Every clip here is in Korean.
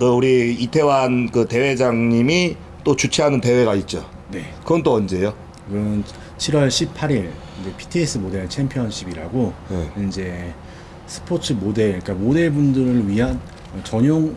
그 우리 이태환 그 대회장님이 또 주최하는 대회가 있죠. 네. 그건 또 언제예요? 그건 7월 18일 이제 PTS 모델 챔피언십이라고 네. 이제 스포츠 모델 그러니까 모델분들을 위한 전용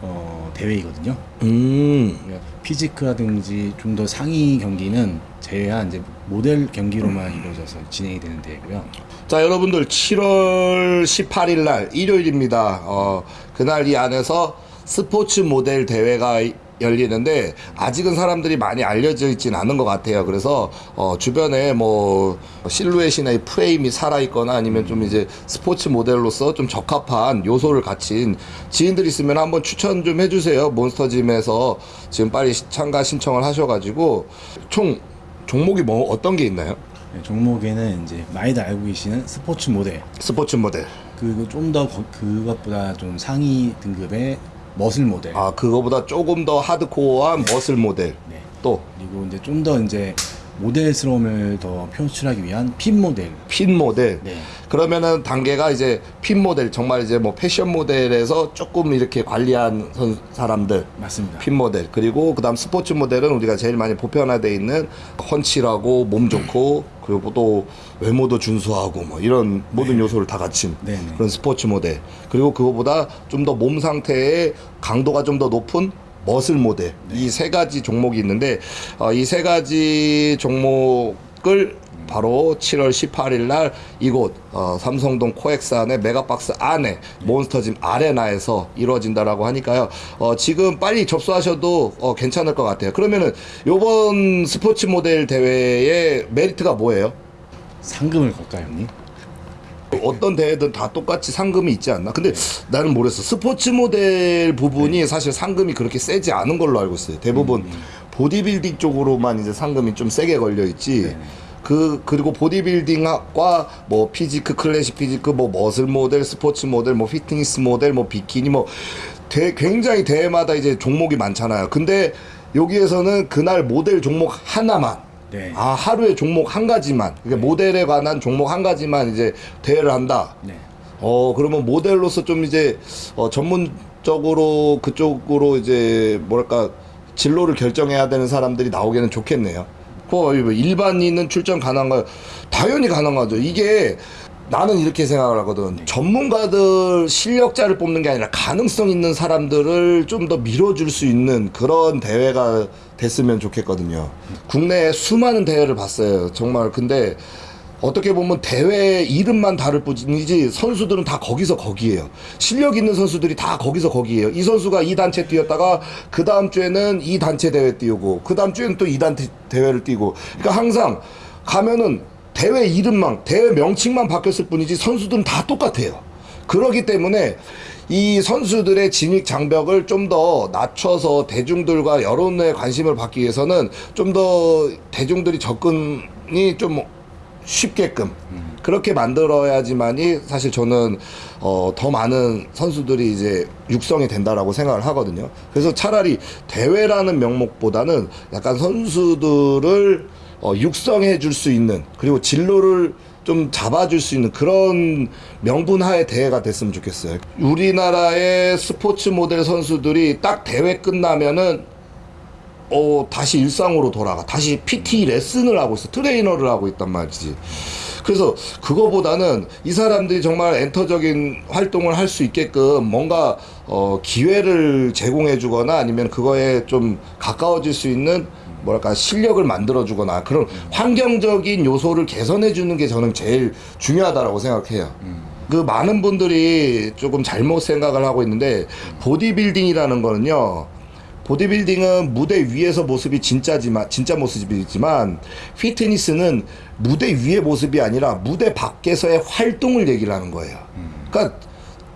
어, 대회이거든요. 음. 그러니까 피지크라든지 좀 더 상위 경기는 제외한 이제 모델 경기로만 이루어져서 진행이 되는 대회고요. 자 여러분들 7월 18일 날 일요일입니다. 어, 그날 이 안에서 스포츠 모델 대회가 열리는데 아직은 사람들이 많이 알려져 있진 않은 것 같아요. 그래서 어, 주변에 뭐 실루엣이나 이 프레임이 살아 있거나 아니면 좀 이제 스포츠 모델로서 좀 적합한 요소를 갖춘 지인들 있으면 한번 추천 좀 해주세요. 몬스터짐에서 지금 빨리 시- 참가 신청을 하셔가지고 총 종목이 뭐 어떤 게 있나요? 네, 종목에는 이제 많이들 알고 계시는 스포츠 모델 스포츠 모델. 그리고 좀 더 그것보다 좀 상위 등급의 머슬 모델. 아 그거보다 조금 더 하드코어한 머슬 모델. 네. 또? 그리고 이제 좀 더 이제 모델스러움을 더 표출하기 위한 핀 모델. 핀 모델. 네. 그러면은 단계가 이제 핀 모델 정말 이제 뭐 패션 모델에서 조금 이렇게 관리한 선- 사람들. 맞습니다. 핀 모델. 그리고 그다음 스포츠 모델은 우리가 제일 많이 보편화돼 있는 훤칠하고 몸 좋고 그리고 또 외모도 준수하고 뭐 이런 모든 요소를 다 갖춘 네네. 그런 스포츠 모델. 그리고 그거보다 좀 더 몸 상태의 강도가 좀 더 높은 머슬 모델. 이 세 가지 종목이 있는데 어, 이 세 가지 종목을 바로 7월 18일 날 이곳 어, 삼성동 코엑스 안에 메가박스 안에 몬스터짐 아레나에서 이루어진다라고 하니까요. 어, 지금 빨리 접수하셔도 어, 괜찮을 것 같아요. 그러면은 요번 스포츠 모델 대회의 메리트가 뭐예요? 상금을 걸까요, 형님? 어떤 대회든 다 똑같이 상금이 있지 않나? 근데 나는 모르겠어. 스포츠 모델 부분이 사실 상금이 그렇게 세지 않은 걸로 알고 있어요. 대부분 보디빌딩 쪽으로만 이제 상금이 좀 세게 걸려 있지. 그 그리고 보디빌딩과 뭐 피지크 클래식 피지크 뭐 머슬 모델 스포츠 모델 뭐 피트니스 모델 뭐 비키니 뭐 대, 굉장히 대회마다 이제 종목이 많잖아요. 근데 여기에서는 그날 모델 종목 하나만 네. 아 하루에 종목 한 가지만 그러니까 모델에 관한 종목 한 가지만 이제 대회를 한다. 네. 어 그러면 모델로서 좀 이제 어, 전문적으로 그쪽으로 이제 뭐랄까 진로를 결정해야 되는 사람들이 나오기는 좋겠네요. 그 일반인은 출전 가능한가요? 당연히 가능하죠. 이게 나는 이렇게 생각을 하거든. 전문가들 실력자를 뽑는 게 아니라 가능성 있는 사람들을 좀 더 밀어줄 수 있는 그런 대회가 됐으면 좋겠거든요. 국내에 수많은 대회를 봤어요. 정말 근데 어떻게 보면 대회 이름만 다를 뿐이지 선수들은 다 거기서 거기에요. 실력 있는 선수들이 다 거기서 거기에요. 이 선수가 이 단체 뛰었다가 그 다음 주에는 이 단체 대회 뛰고 그 다음 주에는 또 이 단체 대회를 뛰고 그러니까 항상 가면은 대회 이름만 대회 명칭만 바뀌었을 뿐이지 선수들은 다 똑같아요. 그러기 때문에 이 선수들의 진입 장벽을 좀 더 낮춰서 대중들과 여론의 관심을 받기 위해서는 좀 더 대중들이 접근이 좀 쉽게끔 그렇게 만들어야지만이 사실 저는 어, 더 많은 선수들이 이제 육성이 된다라고 생각을 하거든요. 그래서 차라리 대회라는 명목보다는 약간 선수들을 어, 육성해 줄 수 있는 그리고 진로를 좀 잡아줄 수 있는 그런 명분 하에 대회가 됐으면 좋겠어요. 우리나라의 스포츠 모델 선수들이 딱 대회 끝나면은 어, 다시 일상으로 돌아가. 다시 PT 레슨을 하고 있어. 트레이너를 하고 있단 말이지. 그래서 그거보다는 이 사람들이 정말 엔터적인 활동을 할 수 있게끔 뭔가 어, 기회를 제공해 주거나 아니면 그거에 좀 가까워질 수 있는 뭐랄까 실력을 만들어 주거나 그런 환경적인 요소를 개선해 주는 게 저는 제일 중요하다라고 생각해요. 그 많은 분들이 조금 잘못 생각을 하고 있는데 보디빌딩이라는 거는요. 보디빌딩은 무대 위에서 모습이 진짜지만 진짜 모습이지만 피트니스는 무대 위의 모습이 아니라 무대 밖에서의 활동을 얘기를 하는 거예요. 그러니까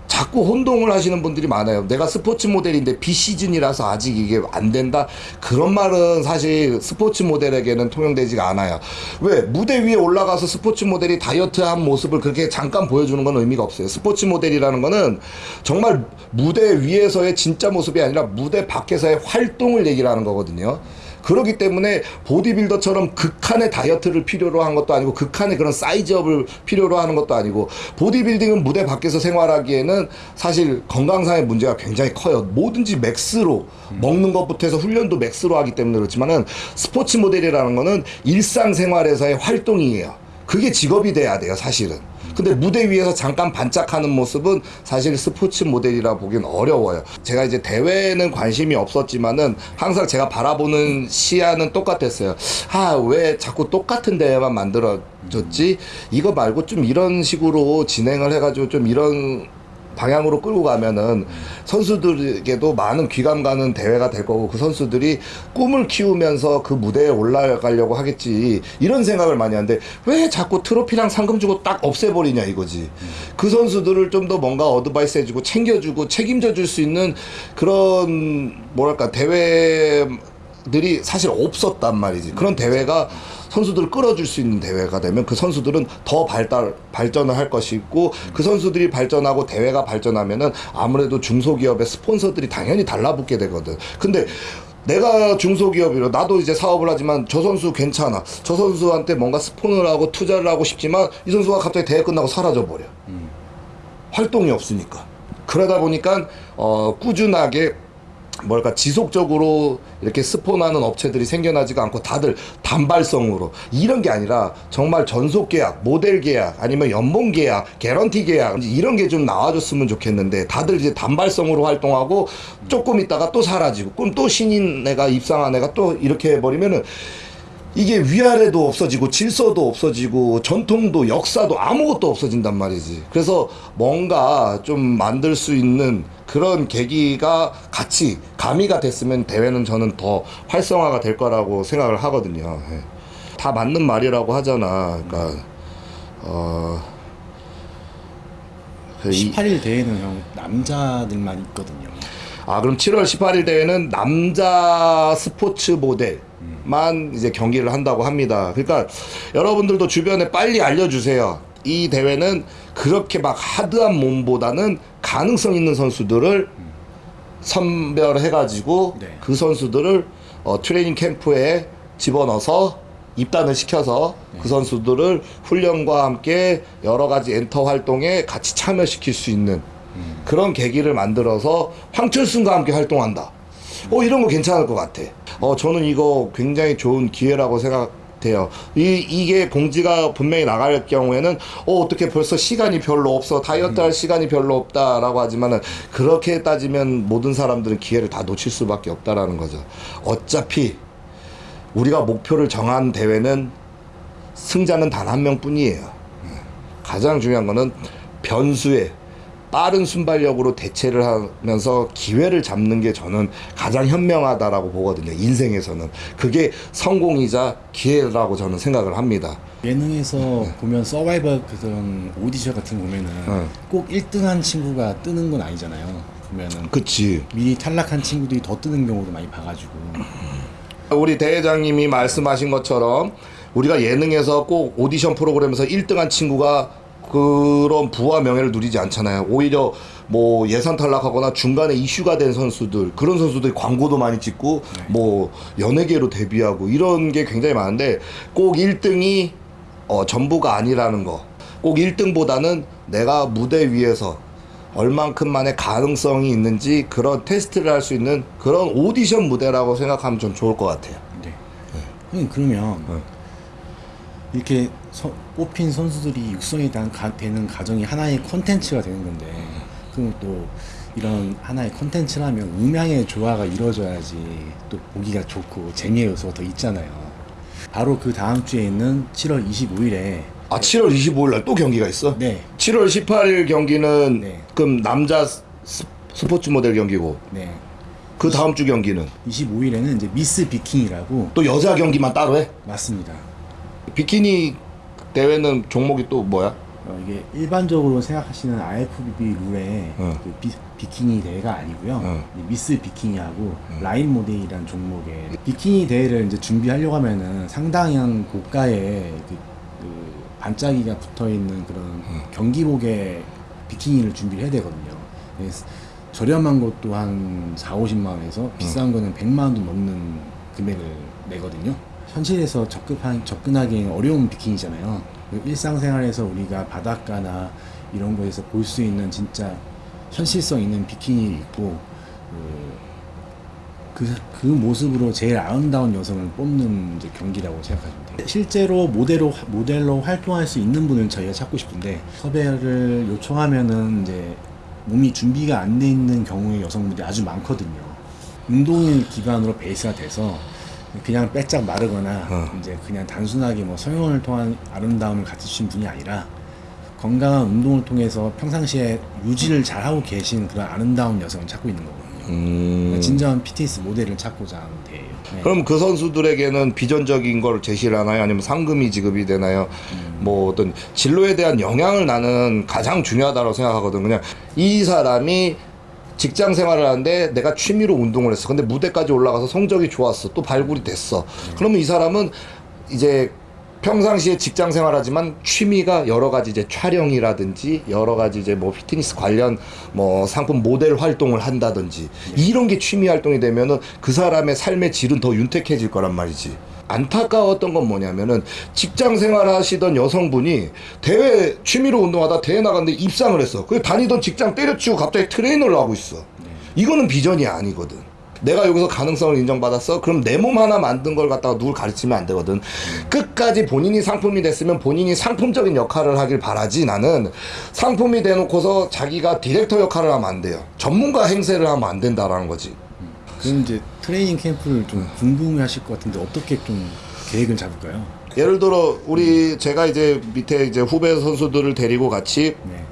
자꾸 혼동을 하시는 분들이 많아요. 내가 스포츠 모델인데 비시즌이라서 아직 이게 안 된다. 그런 말은 사실 스포츠 모델에게는 통용되지가 않아요. 왜? 무대 위에 올라가서 스포츠 모델이 다이어트한 모습을 그렇게 잠깐 보여주는 건 의미가 없어요. 스포츠 모델이라는 거는 정말 무대 위에서의 진짜 모습이 아니라 무대 밖에서의 활동을 얘기를 하는 거거든요. 그렇기 때문에 보디빌더처럼 극한의 다이어트를 필요로 한 것도 아니고 극한의 그런 사이즈업을 필요로 하는 것도 아니고 보디빌딩은 무대 밖에서 생활하기에는 사실 건강상의 문제가 굉장히 커요. 뭐든지 max로 먹는 것부터 해서 훈련도 max로 하기 때문에 그렇지만은 스포츠 모델이라는 거는 일상생활에서의 활동이에요. 그게 직업이 돼야 돼요, 사실은. 근데 무대 위에서 잠깐 반짝하는 모습은 사실 스포츠 모델이라 보기는 어려워요. 제가 이제 대회는 관심이 없었지만은 항상 제가 바라보는 시야는 똑같았어요. 아, 왜 자꾸 똑같은 대회만 만들어졌지? 이거 말고 좀 이런 식으로 진행을 해가지고 좀 이런 방향으로 끌고 가면은 선수들에게도 많은 귀감 가는 대회가 될 거고 그 선수들이 꿈을 키우면서 그 무대에 올라가려고 하겠지 이런 생각을 많이 하는데 왜 자꾸 트로피랑 상금 주고 딱 없애버리냐 이거지. 그 선수들을 좀 더 뭔가 어드바이스 해주고 챙겨주고 책임져 줄 수 있는 그런 뭐랄까 대회 들이 사실 없었단 말이지. 그런 대회가 선수들을 끌어줄 수 있는 대회가 되면 그 선수들은 더 발달 발전을 할 것이고 그 선수들이 발전하고 대회가 발전하면은 아무래도 중소기업의 스폰서들이 당연히 달라붙게 되거든. 근데 내가 중소기업이라 나도 이제 사업을 하지만 저 선수 괜찮아. 저 선수한테 뭔가 스폰을 하고 투자를 하고 싶지만 이 선수가 갑자기 대회 끝나고 사라져 버려. 활동이 없으니까. 그러다 보니까 어 꾸준하게 뭘까 지속적으로 이렇게 스폰하는 업체들이 생겨나지가 않고 다들 단발성으로. 이런 게 아니라 정말 전속 계약, 모델 계약, 아니면 연봉 계약, 개런티 계약 이런 게 좀 나와줬으면 좋겠는데 다들 이제 단발성으로 활동하고 조금 있다가 또 사라지고 그럼 또 신인 애가 입상한 애가 또 이렇게 해버리면은 이게 위아래도 없어지고 질서도 없어지고 전통도 역사도 아무것도 없어진단 말이지. 그래서 뭔가 좀 만들 수 있는 그런 계기가 같이 가미가 됐으면 대회는 저는 더 활성화가 될 거라고 생각을 하거든요. 예. 다 맞는 말이라고 하잖아. 그러니까 어. 그 이- 18일 대회는 형 남자들만 있거든요. 아 그럼 7월 18일 대회는 남자 스포츠 모델 만 이제 경기를 한다고 합니다. 그러니까 여러분들도 주변에 빨리 알려주세요. 이 대회는 그렇게 막 하드한 몸보다는 가능성 있는 선수들을 선별해가지고 네. 그 선수들을 어, 트레이닝 캠프에 집어넣어서 입단을 시켜서 그 선수들을 훈련과 함께 여러 가지 엔터 활동에 같이 참여시킬 수 있는 그런 계기를 만들어서 황철순과 함께 활동한다. 어 이런 거 괜찮을 것 같아. 어 저는 이거 굉장히 좋은 기회라고 생각돼요. 이 이게 공지가 분명히 나갈 경우에는 어 어떻게 벌써 시간이 별로 없어 다이어트 할 시간이 별로 없다 라고 하지만은 그렇게 따지면 모든 사람들은 기회를 다 놓칠 수밖에 없다라는 거죠. 어차피 우리가 목표를 정한 대회는 승자는 단 한 명뿐이에요. 가장 중요한 거는 변수에 빠른 순발력으로 대체를 하면서 기회를 잡는 게 저는 가장 현명하다라고 보거든요. 인생에서는 그게 성공이자 기회라고 저는 생각을 합니다. 예능에서 보면 서바이벌 그런 오디션 같은 거 보면은 네. 꼭 1등한 친구가 뜨는 건 아니잖아요. 보면은 그치. 미리 탈락한 친구들이 더 뜨는 경우도 많이 봐가지고 우리 대회장님이 말씀하신 것처럼 우리가 예능에서 꼭 오디션 프로그램에서 1등한 친구가 그런 부와 명예를 누리지 않잖아요. 오히려 뭐 예선 탈락하거나 중간에 이슈가 된 선수들 그런 선수들이 광고도 많이 찍고 뭐 연예계로 데뷔하고 이런 게 굉장히 많은데 꼭 1등이 어, 전부가 아니라는 거. 꼭 1등보다는 내가 무대 위에서 얼만큼만의 가능성이 있는지 그런 테스트를 할 수 있는 그런 오디션 무대라고 생각하면 좀 좋을 것 같아요. 네. 형님 그러면 네. 이렇게 서- 뽑힌 선수들이 육성이 단- 가- 되는 과정이 하나의 콘텐츠가 되는 건데 그럼 또 이런 하나의 콘텐츠라면 음향의 조화가 이루어져야지 또 보기가 좋고 재미의 요소가 더 있잖아요. 바로 그 다음 주에 있는 7월 25일에 아 7월 25일 날 또 경기가 있어? 네, 7월 18일 경기는 네. 그럼 남자 스, 스포츠 모델 경기고 네. 그 다음 주 경기는 25일에는 이제 미스 비킹이라고 또 여자 경기만 따로 해? 맞습니다. 비키니 대회는 종목이 또 뭐야? 어, 이게 일반적으로 생각하시는 IFBB 룰의 어. 그 비, 비키니 대회가 아니고요. 어. 이 미스 비키니하고 라인 모델이라는 종목의 비키니 대회를 이제 준비하려고 하면은 상당한 고가의 그, 그 반짝이가 붙어 있는 그런 경기복의 비키니를 준비를 해야 되거든요. 그래서 저렴한 것도 한 4, 50만 원에서 비싼 거는 100만 원도 넘는 금액을 내거든요. 현실에서 접근하, 접근하기 어려운 비키니잖아요. 그 일상생활에서 우리가 바닷가나 이런 거에서 볼 수 있는 진짜 현실성 있는 비키니 있고 그, 그, 그 모습으로 제일 아름다운 여성을 뽑는 경기라고 생각하시면 돼요. 실제로 모델로, 모델로 활동할 수 있는 분을 저희가 찾고 싶은데 섭외를 요청하면은 이제 몸이 준비가 안 돼 있는 경우의 여성분들이 아주 많거든요. 운동을 기반으로 베이스가 돼서 그냥 빼짝 마르거나 어. 이제 그냥 단순하게 뭐 성형을 통한 아름다움을 갖추신 분이 아니라 건강한 운동을 통해서 평상시에 유지를 잘하고 계신 그런 아름다운 여성을 찾고 있는 거거든요. 음. 진정한 PTS 모델을 찾고자 하는 대예요. 네. 그럼 그 선수들에게는 비전적인 걸 제시를 하나요? 아니면 상금이 지급이 되나요? 뭐 어떤 진로에 대한 영향을 나는 가장 중요하다고 생각하거든. 그냥 이 사람이 직장 생활을 하는데 내가 취미로 운동을 했어. 근데 무대까지 올라가서 성적이 좋았어. 또 발굴이 됐어. 그러면 이 사람은 이제 평상시에 직장 생활하지만 취미가 여러 가지 이제 촬영이라든지 여러 가지 이제 뭐 피트니스 관련 뭐 상품 모델 활동을 한다든지 이런 게 취미 활동이 되면은 그 사람의 삶의 질은 더 윤택해질 거란 말이지. 안타까웠던 건 뭐냐면은 직장 생활 하시던 여성분이 대회 취미로 운동하다 대회 나갔는데 입상을 했어. 그 다니던 직장 때려치고 갑자기 트레이너를 하고 있어. 이거는 비전이 아니거든. 내가 여기서 가능성을 인정받았어? 그럼 내 몸 하나 만든 걸 갖다가 누굴 가르치면 안 되거든. 끝까지 본인이 상품이 됐으면 본인이 상품적인 역할을 하길 바라지 나는 상품이 돼놓고서 자기가 디렉터 역할을 하면 안 돼요. 전문가 행세를 하면 안 된다라는 거지. 그럼 이제 트레이닝 캠프를 좀 궁금해 하실 것 같은데 어떻게 좀 계획을 잡을까요? 예를 들어 우리 제가 이제 밑에 이제 후배 선수들을 데리고 같이 네.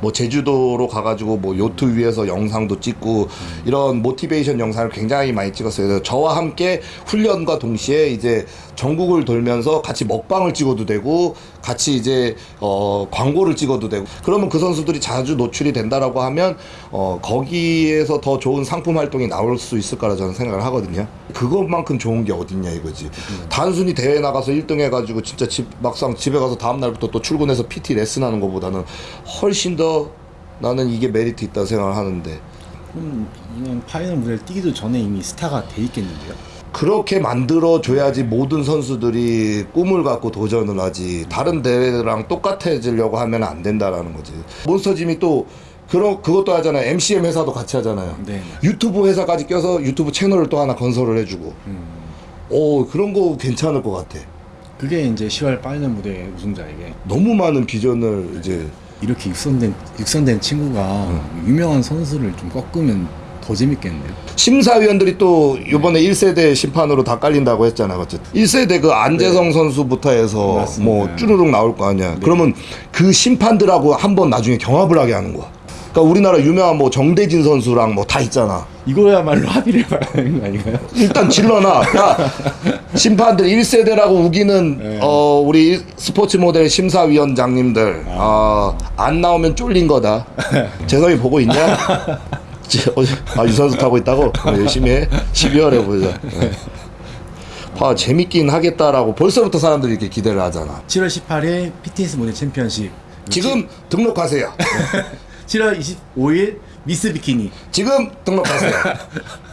뭐 제주도로 가가지고 뭐 요트 위에서 영상도 찍고 이런 모티베이션 영상을 굉장히 많이 찍었어요. 저와 함께 훈련과 동시에 이제 전국을 돌면서 같이 먹방을 찍어도 되고 같이 이제 어 광고를 찍어도 되고 그러면 그 선수들이 자주 노출이 된다라고 하면 어 거기에서 더 좋은 상품 활동이 나올 수 있을 거라 저는 생각을 하거든요. 그것만큼 좋은 게 어딨냐 이거지. 단순히 대회 나가서 1등 해가지고 진짜 집 막상 집에 가서 다음 날부터 또 출근해서 PT 레슨 하는 것보다는 훨씬 더 나는 이게 메리트 있다 생각을 하는데 그럼 이런 파이널 무대를 뛰기도 전에 이미 스타가 돼 있겠는데요? 그렇게 만들어 줘야지 모든 선수들이 꿈을 갖고 도전을 하지. 다른 대회랑 똑같아지려고 하면 안 된다라는 거지. 몬스터짐이 또 그런 그것도 하잖아요. MCN 회사도 같이 하잖아요. 네. 유튜브 회사까지 껴서 유튜브 채널을 또 하나 건설을 해주고. 오 그런 거 괜찮을 것 같아. 그게 이제 10월 final 무대 우승자에게. 너무 많은 비전을 이제 이렇게 육성된 육성된 친구가 유명한 선수를 좀 꺾으면 더 재밌겠는데요? 심사위원들이 또 요번에 1세대 심판으로 다 깔린다고 했잖아. 어쨌든 1세대 그 안재성 선수부터 해서 맞습니다. 뭐 쭈루룩 나올 거 아니야. 그러면 그 심판들하고 한번 나중에 경합을 하게 하는 거야. 그러니까 우리나라 유명한 뭐 정대진 선수랑 뭐 다 있잖아. 이거야말로 합의를 봐야 하는 거 아닌가요? 일단 질러놔. 야, 심판들 1세대라고 우기는 네. 어 우리 스포츠 모델 심사위원장님들 아, 안 나오면 쫄린 거다. 재성이 보고 있냐? 아 유산소 타고 있다고 어, 열심히 해. 12월에 보자. 네. 아 재밌긴 하겠다라고 벌써부터 사람들이 이렇게 기대를 하잖아. 7월 18일 PTS 모델 챔피언십 지금 등록하세요. 7월 25일 미스 비키니 지금 등록하세요.